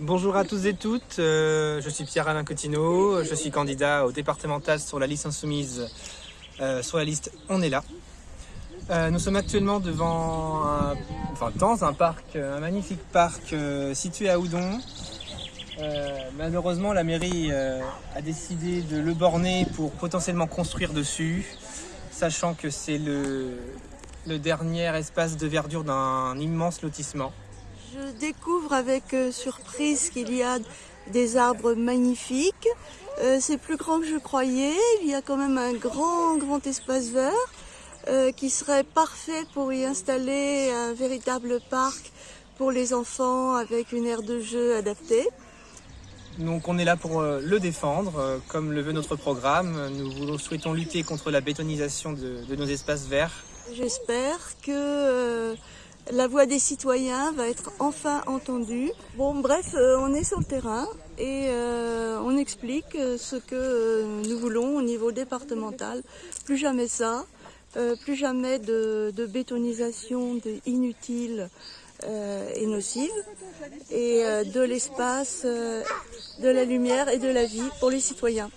Bonjour à tous et toutes, euh, je suis Pierre-Alain Cotineau, je suis candidat au départemental sur la liste insoumise, euh, sur la liste On est là. Euh, nous sommes actuellement devant un, dans un parc, un magnifique parc situé à Oudon. malheureusement, la mairie a décidé de le borner pour potentiellement construire dessus, sachant que c'est le dernier espace de verdure d'un immense lotissement. Je découvre avec euh, surprise qu'il y a des arbres magnifiques. Euh, c'est plus grand que je croyais. Il y a quand même un grand, grand espace vert euh, qui serait parfait pour y installer un véritable parc pour les enfants avec une aire de jeu adaptée. Donc on est là pour le défendre, comme le veut notre programme. Nous souhaitons lutter contre la bétonisation de, de nos espaces verts. J'espère que la voix des citoyens va être enfin entendue. Bon, bref, euh, on est sur le terrain et euh, on explique euh, ce que nous voulons au niveau départemental. Plus jamais ça, plus jamais de, bétonisation inutile et nocive, et de l'espace, de la lumière et de la vie pour les citoyens.